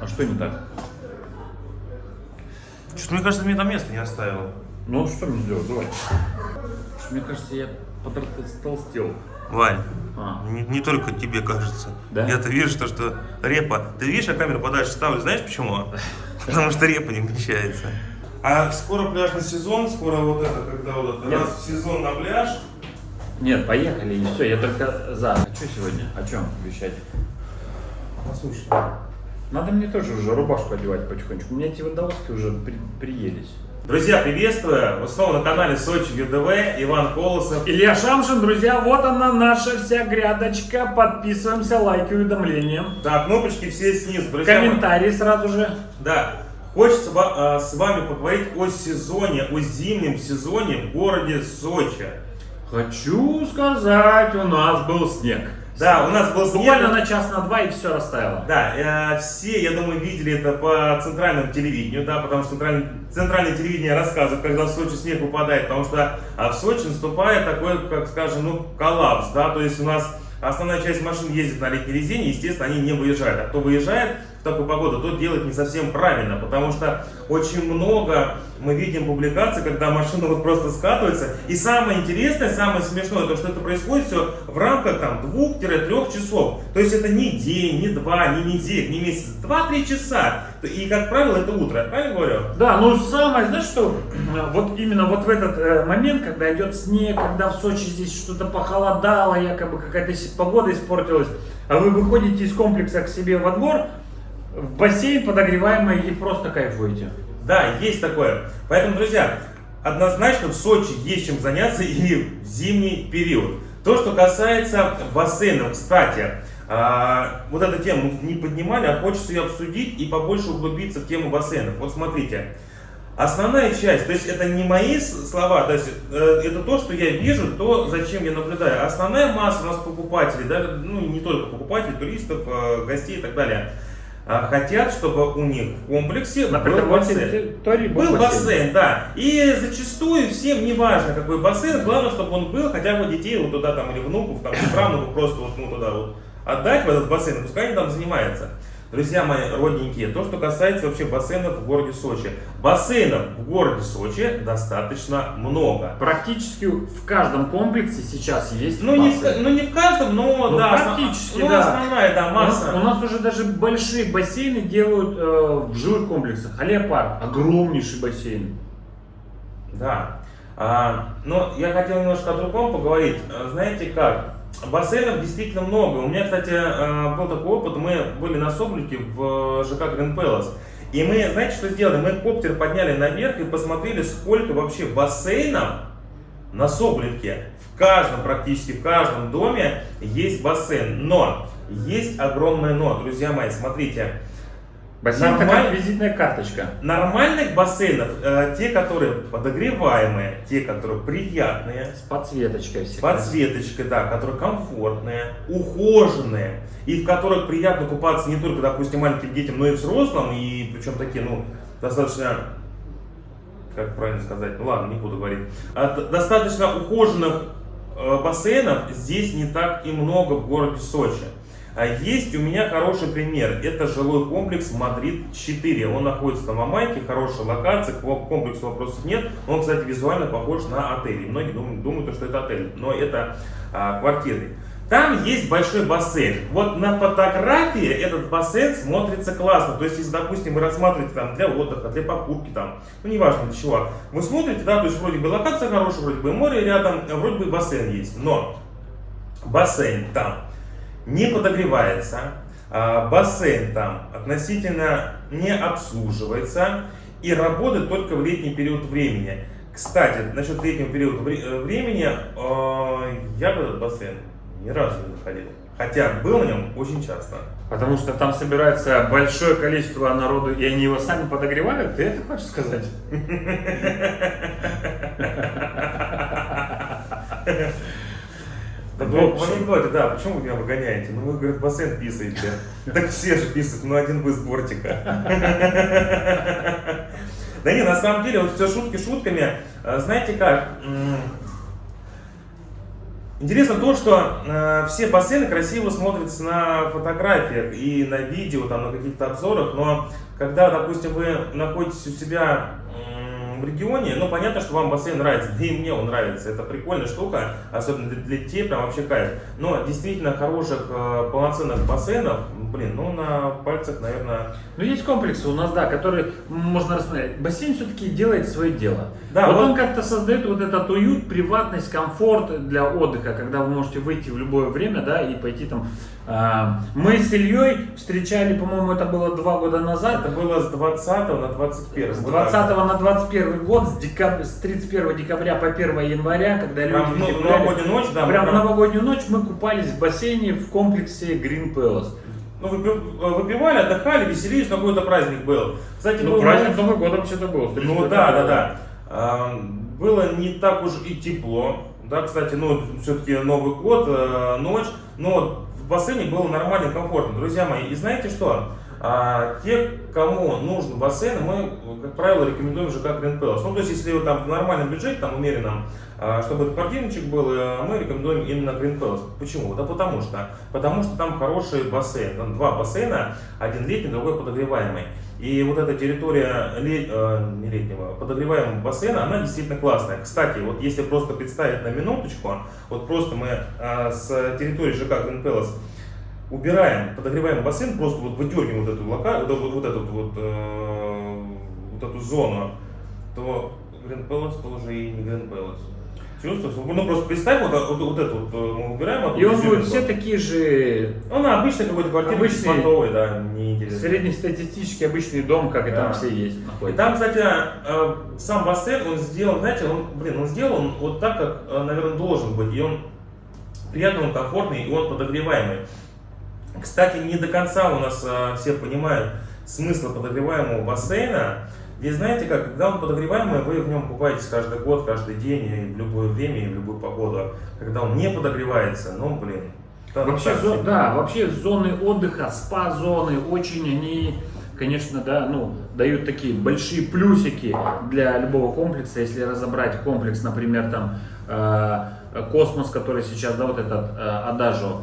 А что не так? Что-то мне кажется, мне там место не оставил. Ну, что мне сделать? Давай. Мне кажется, я потолстел. Вань, А. не, не только тебе кажется. Да? Я-то вижу, что, что репа. Ты видишь, я камеру подальше ставлю, знаешь почему? Потому что репа не вмещается. А скоро пляжный сезон, скоро вот это, когда вот это, Нет. раз в сезон на пляж. Нет, поехали, и все, я только за. А что сегодня? О чем вещать? Послушай. Надо мне тоже уже рубашку одевать потихонечку. У меня эти водолазки уже при- приелись. Друзья, приветствую! Вы снова на канале Сочи ЮДВ, Иван Колосов. Илья Шамшин, друзья, вот она наша вся грядочка. Подписываемся, лайки, уведомления. Да, кнопочки все снизу. Друзья. Комментарии сразу же. Да, хочется а, с вами поговорить о сезоне, о зимнем сезоне в городе Сочи. Хочу сказать, у нас был снег. Да, у нас был снег. Буквально на час, на два и все растаяло. Да, э, все, я думаю, видели это по центральному телевидению, да, потому что центральное, центральное телевидение рассказывает, когда в Сочи снег выпадает, потому что а в Сочи наступает такой, как скажем, ну, коллапс, да, то есть у нас основная часть машин ездит на летней резине, естественно, они не выезжают, а кто выезжает такую погоду, тот делает не совсем правильно, потому что очень много мы видим публикаций, когда машина вот просто скатывается, и самое интересное, самое смешное, то, что это происходит все в рамках там двух-трех часов, то есть это не день, не два, не неделя, не месяц, два-три часа, и, как правило, это утро, правильно говорю? Да, ну самое, знаешь что, вот именно вот в этот э, момент, когда идет снег, когда в Сочи здесь что-то похолодало, якобы какая-то погода испортилась, а вы выходите из комплекса к себе во двор, в бассейн подогреваемый и просто кайфуете. Да, есть такое. Поэтому, друзья, однозначно в Сочи есть чем заняться и в зимний период. То, что касается бассейнов, кстати, а, вот эту тему не поднимали, а хочется ее обсудить и побольше углубиться в тему бассейнов. Вот смотрите, основная часть, то есть это не мои слова, то есть э, это то, что я вижу, то, зачем я наблюдаю. Основная масса у нас покупателей, да, ну не только покупателей, туристов, э, гостей и так далее, хотят, чтобы у них в комплексе На был бассейн. территории Был бассейн, да. И зачастую всем не важно, какой бассейн, главное, чтобы он был, хотя бы детей вот туда там или внуков, там, правнуков просто вот ну, туда вот отдать в этот бассейн, пускай они там занимаются. Друзья мои родненькие, то, что касается вообще бассейнов в городе Сочи. Бассейнов в городе Сочи достаточно много. Практически в каждом комплексе сейчас есть Ну не, бассейн. ну не в каждом, но Ну, да, практически, ну, да. основная да, У нас, масса. у нас уже даже большие бассейны делают э, в жилых комплексах. Алеопарк, огромнейший бассейн. Да. А, но я хотел немножко о другом поговорить. А, Знаете как? Бассейнов действительно много. У меня, кстати, а, был такой опыт. Мы были на Соболевке в ЖК Grand Palace. И мы, знаете, что сделали? Мы коптер подняли наверх и посмотрели, сколько вообще бассейнов на Соболевке. В каждом, практически в каждом доме есть бассейн. Но есть огромное но, друзья мои, смотрите. Бассейн это Нормально. как визитная карточка. Нормальных бассейнов, э, те, которые подогреваемые, те, которые приятные, С подсветочкой всегда. подсветочкой, да, которые комфортные, ухоженные, и в которых приятно купаться не только, допустим, маленьким детям, но и взрослым, и причем такие, ну, достаточно, как правильно сказать, ну ладно, не буду говорить, А, д- достаточно ухоженных э, бассейнов здесь не так и много в городе Сочи. А Есть у меня хороший пример. Это жилой комплекс Мадрид-4. Он находится на Мамайке, хорошая локация, к ко- комплексу вопросов нет. Он, кстати, визуально похож на отель. И Многие думают, думают, что это отель, но это а, квартиры. Там есть большой бассейн. Вот на фотографии этот бассейн смотрится классно. То есть, если, допустим, вы рассматриваете там для отдыха, для покупки, там, ну, неважно для чего, вы смотрите, да, то есть, вроде бы локация хорошая, вроде бы море рядом, вроде бы бассейн есть. Но бассейн там не подогревается, а, бассейн там относительно не обслуживается и работает только в летний период времени. Кстати, насчет летнего периода э, времени, э, я в этот бассейн ни разу не заходил. Хотя был на нем очень часто. Потому что там собирается большое количество народу, и они его сами подогревают. Ты это хочешь сказать? Так В в анекдоте, да, почему вы меня выгоняете? Ну вы, говорит, бассейн писаете. Так все же писают, ну один вы с бортика. Да не, на самом деле, вот все шутки шутками. А, Знаете как? Интересно то, что э, все бассейны красиво смотрятся на фотографиях и на видео, там, на каких-то обзорах, но когда, допустим, вы находитесь у себя м, в регионе, ну, понятно, что вам бассейн нравится, да и мне он нравится, это прикольная штука, особенно для, для детей, прям вообще кайф. Но действительно хороших, э, полноценных бассейнов, блин, ну, на пальцах, наверное... Ну, есть комплексы у нас, да, которые можно рассмотреть. Бассейн все-таки делает свое дело. Да, вот, вот- он как-то создает вот этот уют, приватность, комфорт для отдыха, когда вы можете выйти в любое время, да, и пойти там. а, мы с Ильей встречали, по-моему, это было два года назад, Это было с 20 на 21. с Вот 20 так. на 21 год, с, декаб- с 31 декабря по 1 января, когда люди Прям в ну- новогоднюю ночь, да. мы Прям в новогоднюю ночь мы купались в бассейне в комплексе Green Palace. Ну, выпи- выпивали, отдыхали, веселились, но какой-то праздник был. Кстати, Ну, был праздник момент- Новый год вообще-то был. Ну 31 да, да, года. да. А, Было не так уж и тепло. Да, кстати, ну, все-таки Новый год, э, ночь. Но в бассейне было нормально, комфортно. Друзья мои, и знаете что? А, те, кому нужен бассейн, мы, как правило, рекомендуем ЖК Green Palace. Ну, то есть, если там в нормальном бюджете, там, умеренном, а, чтобы этот квартирничек был, э, мы рекомендуем именно Green Palace. Почему? Да потому что. Потому что там хороший бассейн. Там два бассейна, один летний, другой подогреваемый. И вот эта территория ле- э, не летнего, подогреваемого бассейна, она действительно классная. Кстати, вот если просто представить на минуточку, вот просто мы э, с территории ЖК Green Palace убираем подогреваемый бассейн, просто вот выдергиваем вот эту, лока, вот, вот, вот эту вот, э, вот эту зону, то Green Palace тоже и не Green Palace. Чувствуешь? Ну просто представь, вот, вот, вот эту вот э, мы убираем. И он будет все такие же Ну, на обычный какой-то квартиры, Обычный. беспонтовый, да, неинтересно. среднестатистический обычный дом, как и Да. там все есть, И находится. там, кстати, э, сам бассейн, он сделан, знаете, он, блин, он сделан вот так, как, э, наверное, должен быть. И он приятный, он комфортный, и он подогреваемый. Кстати, не до конца у нас э, все понимают смысл подогреваемого бассейна. Здесь знаете как, когда он подогреваемый, вы в нем купаетесь каждый год, каждый день, и в любое время, и в любую погоду. Когда он не подогревается, ну, блин. там Вообще, так зо- себе. да, вообще зоны отдыха, спа-зоны, очень они, конечно, да, ну, дают такие большие плюсики для любого комплекса. Если разобрать комплекс, например, там, э, космос, который сейчас, да, вот этот э, Адажо,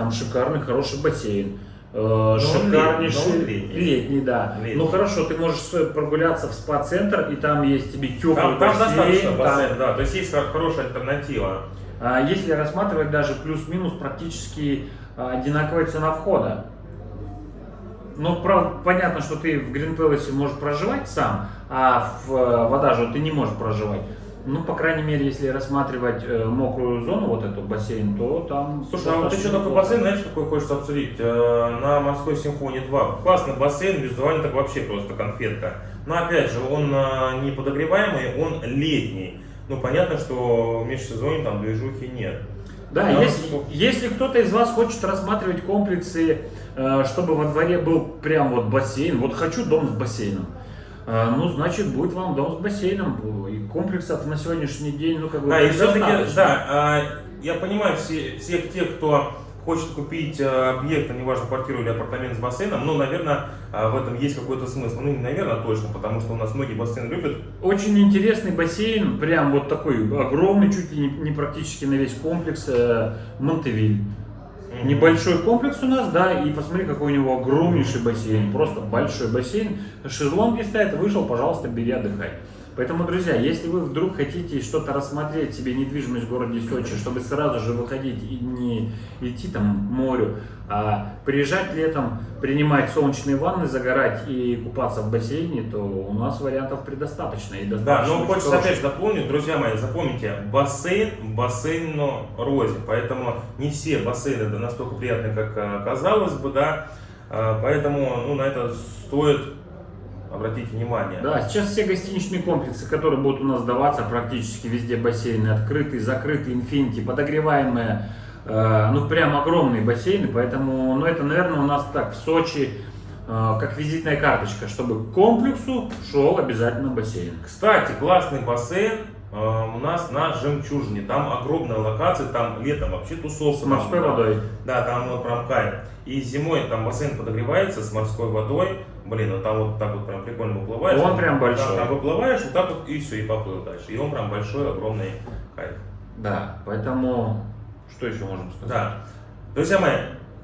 там шикарный, хороший бассейн. э, шикарнейший летний, летний. да. Летний. Ну хорошо, ты можешь прогуляться в спа-центр, и там есть тебе теплый Там, там бассейн. достаточно там- бассейн, да, то есть есть хор- хорошая альтернатива. а Если рассматривать даже плюс-минус практически а, одинаковая цена входа. Ну, правда, понятно, что ты в Green Palace можешь проживать сам, а в э, Водаже ты не можешь проживать. Ну, по крайней мере, если рассматривать э, мокрую зону, вот эту бассейн, то там... Слушай, а вот еще такой бассейн, знаешь, какой хочется обсудить? Э, На Морской симфонии 2. Классный бассейн, визуально так вообще просто конфетка. Но опять же, он э, не подогреваемый, он летний. Ну, понятно, что в межсезонье там движухи нет. Да, Да, если, если кто-то из вас хочет рассматривать комплексы, э, чтобы во дворе был прям вот бассейн, вот хочу дом с бассейном, э, ну, значит, будет вам дом с бассейном. И комплексов на сегодняшний день, ну, как бы, Да, и все-таки, да, а, я понимаю все, всех тех, кто хочет купить э, объект, а неважно, квартиру или апартамент с бассейном, ну, наверное, в этом есть какой-то смысл. Ну, не наверное, точно, потому что у нас многие бассейны любят. Очень интересный бассейн, прям вот такой огромный, чуть ли не, практически на весь комплекс, э, Монтевиль. Небольшой комплекс у нас, да, и посмотри, какой у него огромнейший бассейн, просто большой бассейн. Шезлонги стоят, вышел, пожалуйста, бери, отдыхай. Поэтому, друзья, если вы вдруг хотите что-то рассмотреть себе недвижимость в городе Сочи, чтобы сразу же выходить и не идти там к морю, а приезжать летом, принимать солнечные ванны, загорать и купаться в бассейне, то у нас вариантов предостаточно. И Да, достаточно но очень хочется опять дополнить, друзья мои, запомните, бассейн в бассейну розе, поэтому не все бассейны да, настолько приятные, как э, казалось бы, да, Э, поэтому ну, на это стоит обратить внимание. Да, сейчас все гостиничные комплексы, которые будут у нас сдаваться, практически везде бассейны открытые, закрытые, инфинити, подогреваемые, э, ну прям огромные бассейны, поэтому, ну это, наверное, у нас так в Сочи э, как визитная карточка, чтобы к комплексу шел обязательно бассейн. Кстати, классный бассейн э, у нас на Жемчужине, там огромная локация, там летом вообще тусовка. С морской там, водой. Да, там вот прям кайф. И зимой там бассейн подогревается с морской водой. Блин, ну там вот так вот прям прикольно выплываешь. Он прям большой. Там выплываешь, вот так вот и все, и поплыл дальше. И он прям большой, огромный кайф. Да, поэтому Что еще можем сказать? Да. Друзья мои,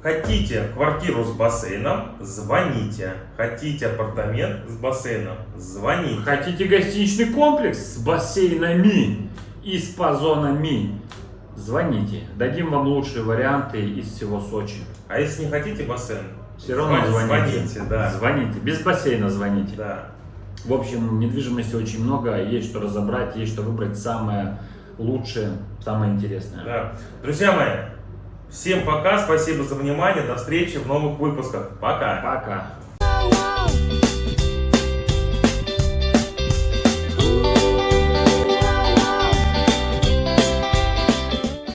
хотите квартиру с бассейном, звоните. Хотите апартамент с бассейном, звоните. Хотите гостиничный комплекс с бассейнами и с позонами? Звоните. Дадим вам лучшие варианты из всего Сочи. А если не хотите бассейн, Все равно звоните, звоните. да. Звоните. Без бассейна звоните. Да. В общем, недвижимости очень много, есть что разобрать, есть что выбрать самое лучшее, самое интересное. Да. Друзья мои, всем пока, спасибо за внимание, до встречи в новых выпусках. Пока. Пока.